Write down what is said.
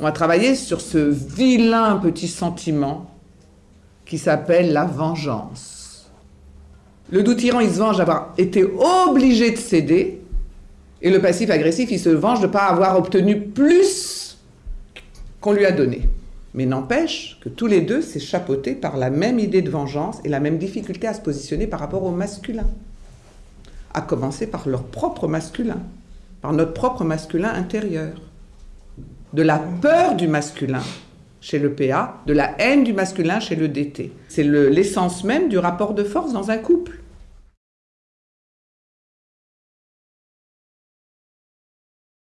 On va travailler sur ce vilain petit sentiment qui s'appelle la vengeance. Le doux tyran, il se venge d'avoir été obligé de céder, et le passif agressif, il se venge de ne pas avoir obtenu plus qu'on lui a donné. Mais n'empêche que tous les deux, c'est chapeauté par la même idée de vengeance et la même difficulté à se positionner par rapport au masculin. À commencer par leur propre masculin, par notre propre masculin intérieur. De la peur du masculin chez le PA, de la haine du masculin chez le DT. C'est l'essence même du rapport de force dans un couple.